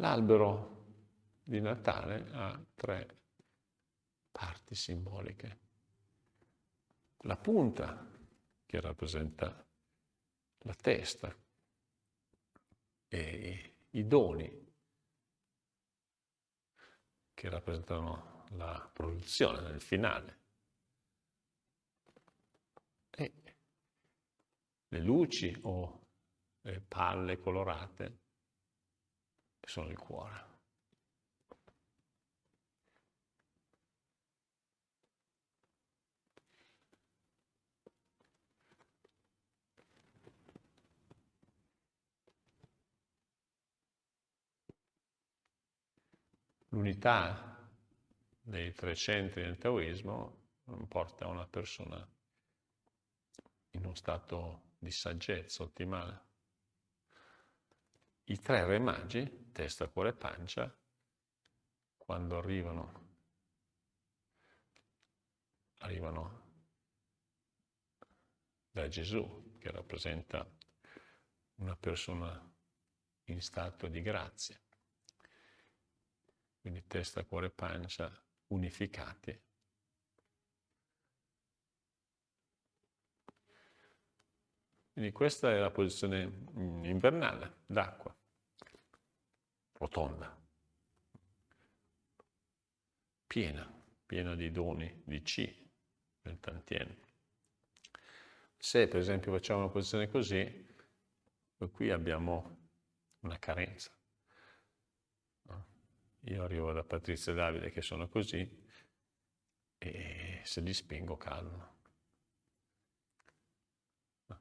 L'albero di Natale ha tre parti simboliche. La punta, che rappresenta la testa, e i doni, che rappresentano la produzione nel finale. E le luci o le palle colorate sono il cuore. L'unità dei tre centri del taoismo porta una persona in uno stato di saggezza ottimale. I tre re magi, testa, cuore e pancia, quando arrivano, arrivano da Gesù, che rappresenta una persona in stato di grazia quindi testa, cuore e pancia unificati. Quindi questa è la posizione mm, invernale d'acqua, rotonda, piena, piena di doni, di C, del tantien. Se per esempio facciamo una posizione così, qui abbiamo una carenza. Io arrivo da Patrizia e Davide che sono così e se li spingo calmo.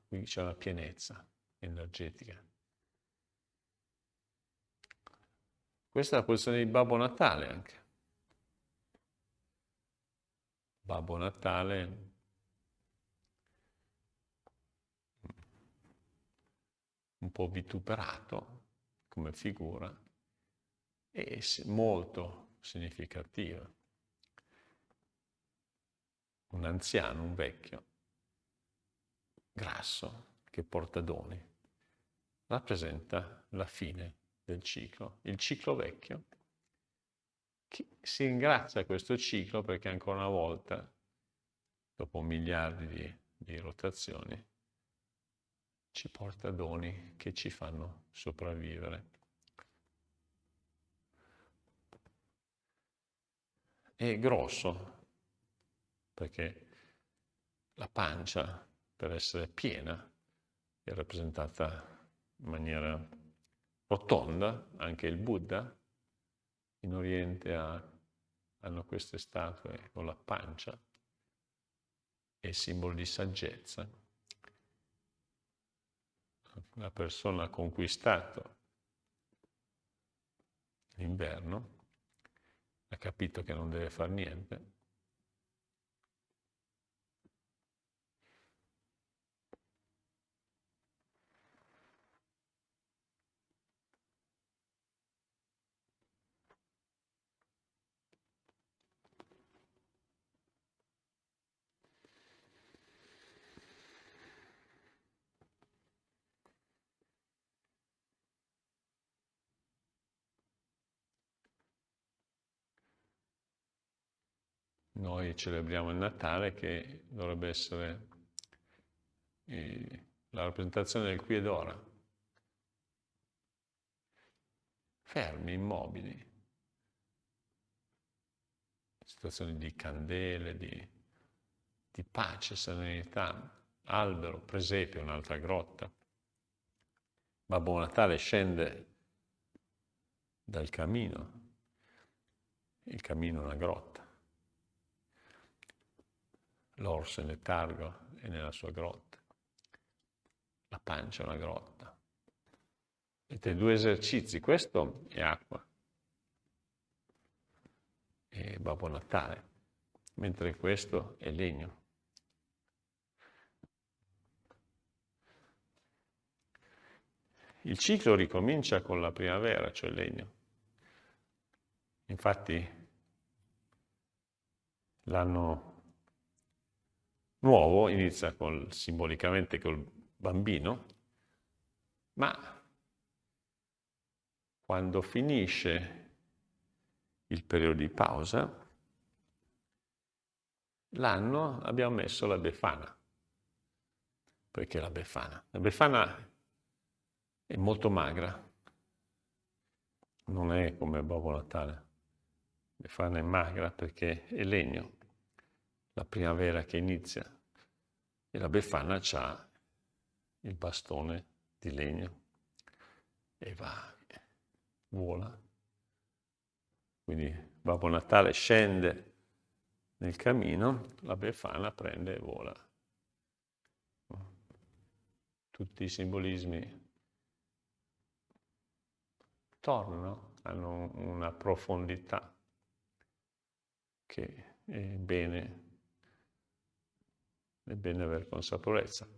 Qui c'è una pienezza energetica. Questa è la posizione di Babbo Natale anche. Babbo Natale un po' vituperato come figura, è molto significativa. Un anziano, un vecchio, grasso, che porta doni, rappresenta la fine del ciclo, il ciclo vecchio. Si ringrazia questo ciclo perché ancora una volta, dopo miliardi di, di rotazioni, ci porta doni che ci fanno sopravvivere. è grosso, perché la pancia, per essere piena, è rappresentata in maniera rotonda, anche il Buddha in Oriente ha, hanno queste statue con la pancia, è simbolo di saggezza. La persona ha conquistato l'inverno ha capito che non deve fare niente, noi celebriamo il Natale che dovrebbe essere eh, la rappresentazione del qui ed ora. Fermi, immobili. Situazioni di candele, di, di pace, serenità. Albero, presepio, un'altra grotta. Babbo Natale scende dal camino. Il camino è una grotta l'orso in letargo è nella sua grotta, la pancia è una grotta. Vedete, due esercizi, questo è acqua, è Babbo Natale, mentre questo è legno. Il ciclo ricomincia con la primavera, cioè il legno. Infatti l'anno nuovo inizia col, simbolicamente col bambino, ma quando finisce il periodo di pausa, l'anno abbiamo messo la Befana. Perché la Befana? La Befana è molto magra, non è come Babbo Natale. Befana è magra perché è legno, la primavera che inizia, e la Befana ha il bastone di legno e va, vola. Quindi Babbo Natale scende nel cammino, la Befana prende e vola. Tutti i simbolismi tornano, hanno una profondità che è bene, è bene avere consapevolezza.